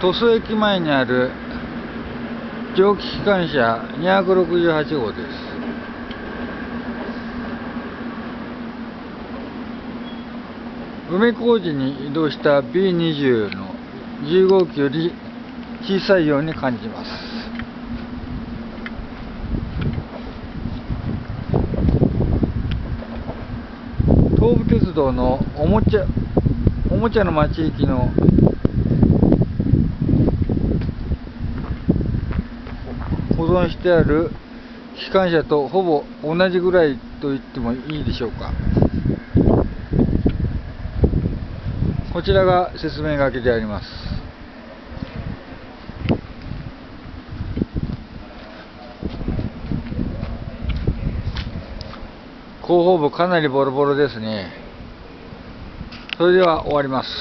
鳥栖駅前にある蒸気機関車268号です。梅小路に移動した B20 の10号機より小さいように感じます。東武鉄道のおもちゃおもちゃの町行きの保存してある機関車とほぼ同じぐらいと言ってもいいでしょうか。こちらが説明書きであります。後方部かなりボロボロですね。それでは終わります。